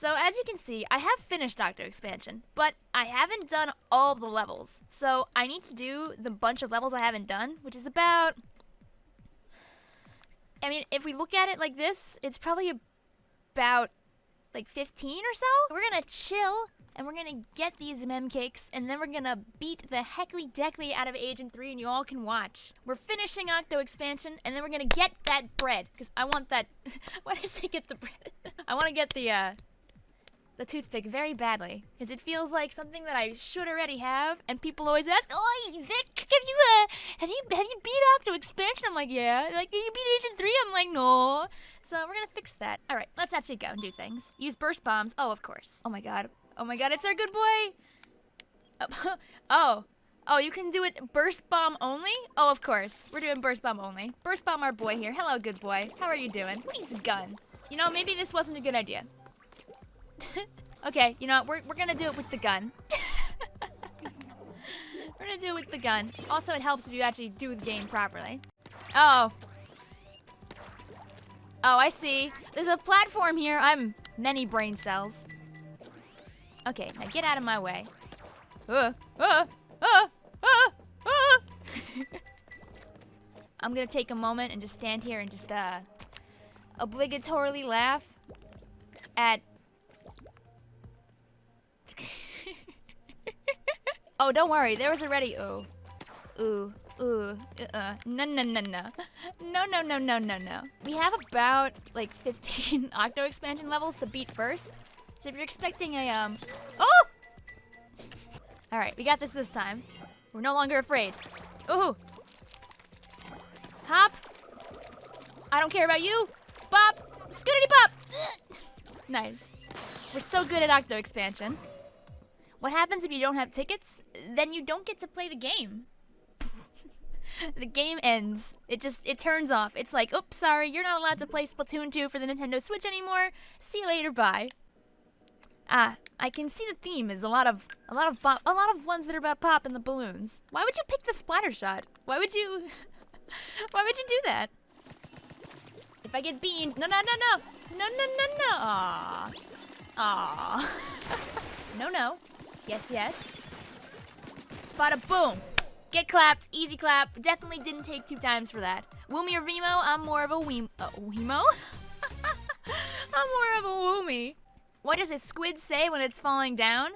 So as you can see, I have finished Octo Expansion, but I haven't done all the levels. So I need to do the bunch of levels I haven't done, which is about... I mean, if we look at it like this, it's probably about like 15 or so. We're gonna chill and we're gonna get these mem cakes and then we're gonna beat the heckly deckly out of Agent 3 and you all can watch. We're finishing Octo expansion and then we're gonna get that bread because I want that. Why did I say get the bread? I want to get the uh, the toothpick very badly because it feels like something that I should already have. And people always ask, "Oh, Vic, have you uh, have you have you beat Octo Expansion?" I'm like, "Yeah." Like, "Did you beat Agent Three? I'm like, "No." So we're gonna fix that. All right, let's actually go and do things. Use burst bombs. Oh, of course. Oh my god. Oh my god, it's our good boy. Oh, oh. Oh, you can do it burst bomb only? Oh, of course. We're doing burst bomb only. Burst bomb our boy here. Hello, good boy. How are you doing? Who needs a gun? You know, maybe this wasn't a good idea. okay, you know what? We're, we're gonna do it with the gun. we're gonna do it with the gun. Also, it helps if you actually do the game properly. Oh. Oh, I see. There's a platform here. I'm many brain cells. Okay, now get out of my way. Uh, uh, uh, uh, uh. I'm gonna take a moment and just stand here and just, uh, obligatorily laugh at oh, don't worry. There was already ooh. Ooh. Ooh. Uh-uh. No, no, no, no. No, no, no, no, no, no. We have about, like, 15 Octo expansion levels to beat first. So if you're expecting a, um... Oh! Alright, we got this this time. We're no longer afraid. Ooh! Hop! I don't care about you! Bop! Scootity pop! nice. We're so good at Octo expansion. What happens if you don't have tickets? Then you don't get to play the game. the game ends. It just it turns off. It's like, oops, sorry, you're not allowed to play Splatoon 2 for the Nintendo Switch anymore. See you later, bye. Ah, I can see the theme is a lot of a lot of a lot of ones that are about pop and the balloons. Why would you pick the splatter shot? Why would you Why would you do that? If I get beamed, no, no, no, no, no, no, no, no. Aww, aww. no, no. Yes, yes. Bada boom. Get clapped. Easy clap. Definitely didn't take two times for that. Woomy or Veemo? I'm more of a Weem. Uh, Weemo? I'm more of a Woomy. What does a squid say when it's falling down?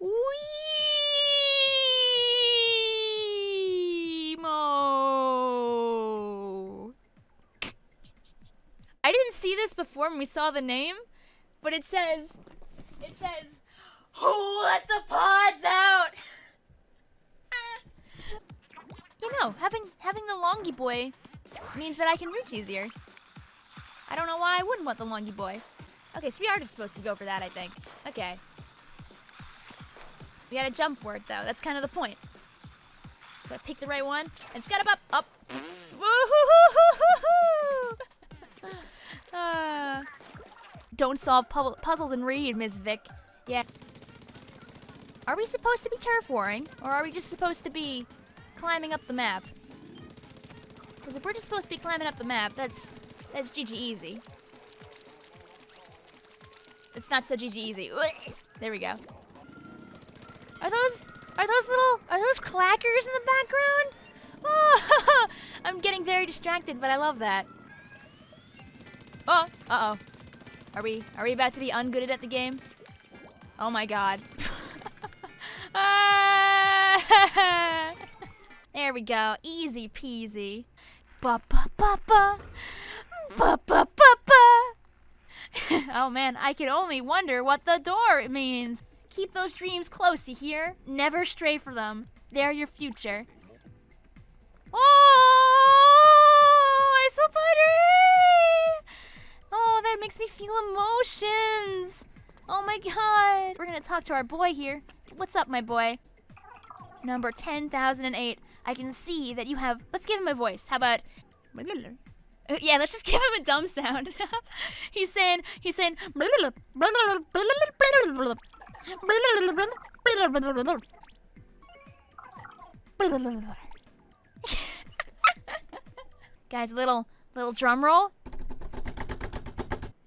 Weemo. I didn't see this before when we saw the name, but it says, it says, who let the pods out? you know, having having the longy boy means that I can reach easier. I don't know why I wouldn't want the longy boy. Okay, so we are just supposed to go for that, I think. Okay. We gotta jump for it, though. That's kind of the point. Gotta pick the right one. And scud up, up. uh, don't solve pu puzzles and read, Ms. Vic. Yeah. Are we supposed to be turf warring, or are we just supposed to be climbing up the map? Because if we're just supposed to be climbing up the map, that's that's GG easy. It's not so GG easy. There we go. Are those are those little are those clackers in the background? Oh, I'm getting very distracted, but I love that. Oh, uh oh. Are we are we about to be ungooded at the game? Oh my god. there we go. Easy peasy. Ba ba ba ba. Ba ba ba ba. oh man, I can only wonder what the door means. Keep those dreams close, you hear? Never stray for them. They're your future. Oh, I so Oh, that makes me feel emotions. Oh my god. We're gonna talk to our boy here. What's up, my boy? Number 10,008. I can see that you have... Let's give him a voice. How about... Yeah, let's just give him a dumb sound. he's saying... He's saying... Guys, little... Little drum roll.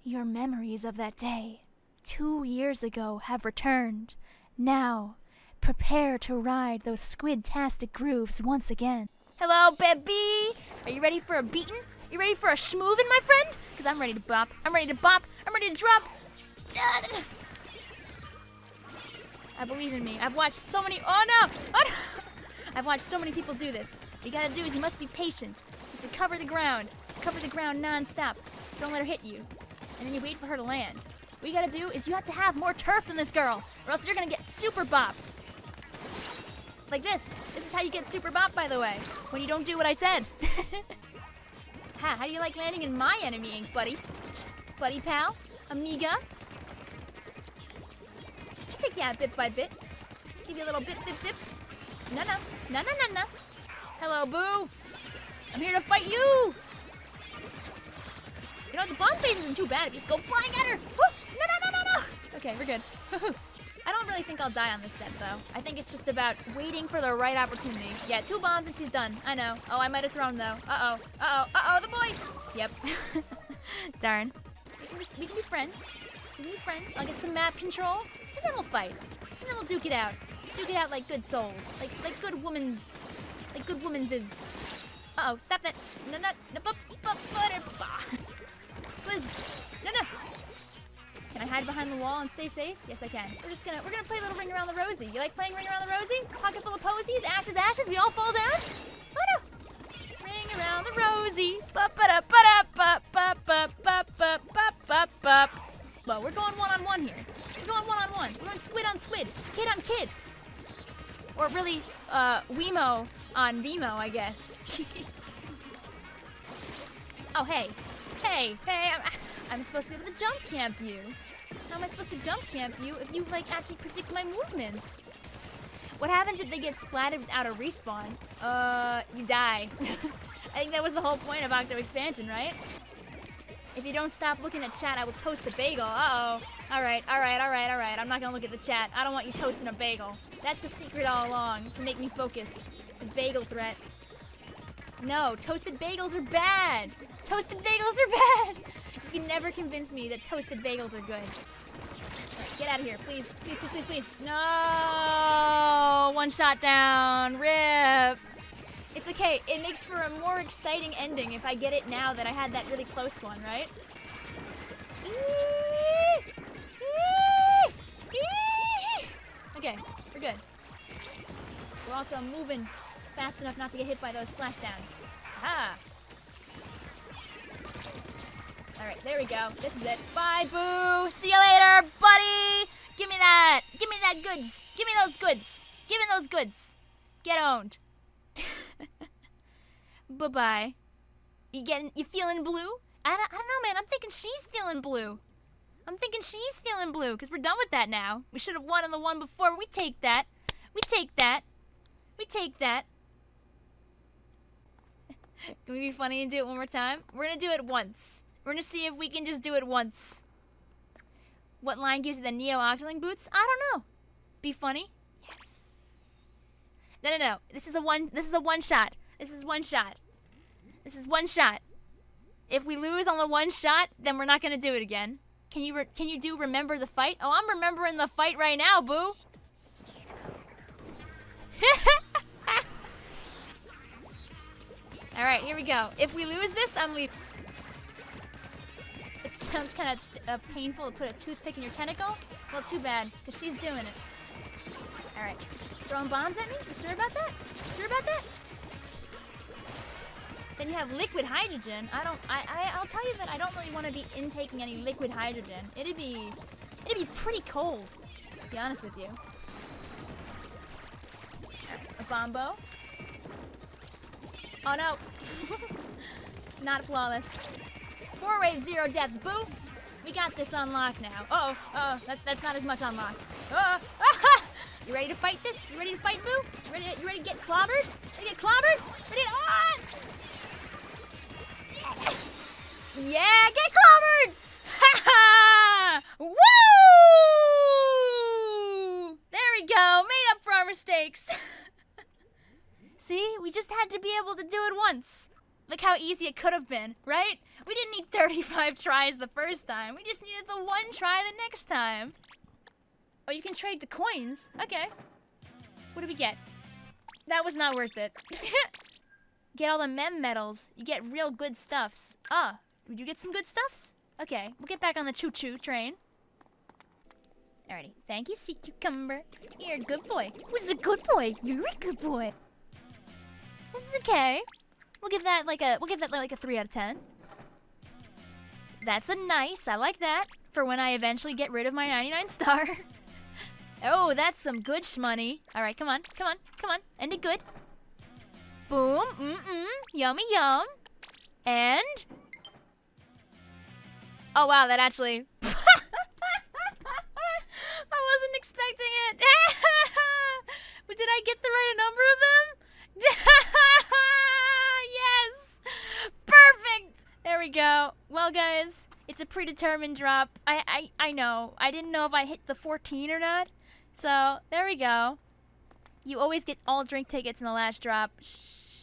Your memories of that day two years ago have returned. Now, prepare to ride those squid-tastic grooves once again. Hello, baby! Are you ready for a beating? You ready for a schmoovin', my friend? Because I'm ready to bop. I'm ready to bop. I'm ready to drop. I believe in me. I've watched so many. Oh no! Oh, no. I've watched so many people do this. What you gotta do is you must be patient. You to cover the ground. Cover the ground non-stop. Don't let her hit you. And then you wait for her to land. What you gotta do is you have to have more turf than this girl, or else you're gonna get super bopped. Like this. This is how you get super bopped, by the way. When you don't do what I said. ha, how do you like landing in my enemy ink, buddy? Buddy pal? Amiga? Take you out bit by bit. Give you a little bit, bit, bit. No, no. No, no, no, no. Hello, boo. I'm here to fight you. You know, the bomb phase isn't too bad. Just go flying at her. Woo! No, no, no, no, no. Okay, we're good. I don't really think I'll die on this set, though. I think it's just about waiting for the right opportunity. Yeah, two bombs and she's done. I know. Oh, I might have thrown, though. Uh-oh. Uh-oh. Uh-oh, the boy. Yep. Darn. We can, just, we can be friends. We can be friends. I'll get some map control, and then we'll fight. And then we'll duke it out. Duke it out like good souls. Like like good woman's... Like good woman's is... Uh-oh, stop that. No, no, no, bu bu butter. No, no. Can I hide behind the wall and stay safe? Yes, I can. We're just gonna, we're gonna play a little Ring Around the Rosie. You like playing Ring Around the Rosie? Pocket full of posies, ashes, ashes, we all fall down? Oh no. Ring around the Rosie. Ba ba ba da ba ba ba ba ba ba ba ba. Well, we're going one on one here. We're going one on one. We're going squid on squid, kid on kid. Or really, uh, Wemo on Veemo, I guess. oh, hey. Hey, hey, I'm, I'm supposed to be able to jump camp you. How am I supposed to jump camp you if you, like, actually predict my movements? What happens if they get splatted out of respawn? Uh, you die. I think that was the whole point of Octo Expansion, right? If you don't stop looking at chat, I will toast a bagel. Uh-oh. Alright, alright, alright, alright. I'm not gonna look at the chat. I don't want you toasting a bagel. That's the secret all along, to make me focus. The bagel threat. No, toasted bagels are bad! Toasted bagels are bad! You can never convince me that toasted bagels are good. Get out of here, please. Please, please, please, please. No! One shot down. Rip. It's okay. It makes for a more exciting ending if I get it now that I had that really close one, right? Okay, we're good. We're also moving fast enough not to get hit by those splashdowns. Aha! There we go. This is it. Bye, Boo! See you later, buddy! Give me that! Give me that goods! Give me those goods! Give me those goods! Get owned. Bye-bye. You getting, you feeling blue? I don't, I don't know, man. I'm thinking she's feeling blue. I'm thinking she's feeling blue, because we're done with that now. We should have won on the one before. We take that. We take that. We take that. Can we be funny and do it one more time? We're gonna do it once. We're gonna see if we can just do it once. What line gives you the Neo Octoling boots? I don't know. Be funny? Yes. No, no, no. This is a one. This is a one shot. This is one shot. This is one shot. If we lose on the one shot, then we're not gonna do it again. Can you can you do remember the fight? Oh, I'm remembering the fight right now, boo. All right, here we go. If we lose this, I'm leaving. Sounds kind of uh, painful to put a toothpick in your tentacle. Well, too bad, because she's doing it. All right. Throwing bombs at me? You sure about that? You sure about that? Then you have liquid hydrogen. I don't. I, I. I'll tell you that I don't really want to be intaking any liquid hydrogen. It'd be. It'd be pretty cold. To be honest with you. a bombo. Oh no. Not flawless. Four wave zero deaths. Boo. We got this unlocked now. Uh oh. Uh oh. That's that's not as much unlocked. Uh oh. You ready to fight this? You ready to fight, Boo? You ready? To, you ready to get clobbered? Ready to get clobbered? Ready? To, oh! Yeah, get clobbered! Ha ha! Woo! There we go. Made up for our mistakes. See, we just had to be able to do it once. Look how easy it could have been, right? We didn't need 35 tries the first time. We just needed the one try the next time. Oh, you can trade the coins. Okay. What do we get? That was not worth it. get all the mem medals. You get real good stuffs. Ah, did you get some good stuffs? Okay, we'll get back on the choo-choo train. Alrighty. Thank you, sea cucumber. You're a good boy. Who's a good boy? You're a good boy. That's okay. We'll give that like a we'll give that like a three out of ten. That's a nice. I like that for when I eventually get rid of my 99 star. oh, that's some good shmoney. All right, come on, come on, come on. End it good. Boom. Mm mm. Yummy yum. And. Oh wow, that actually. I wasn't expecting it. did I get Well, guys, it's a predetermined drop. I, I, I know. I didn't know if I hit the 14 or not. So, there we go. You always get all drink tickets in the last drop. Shh.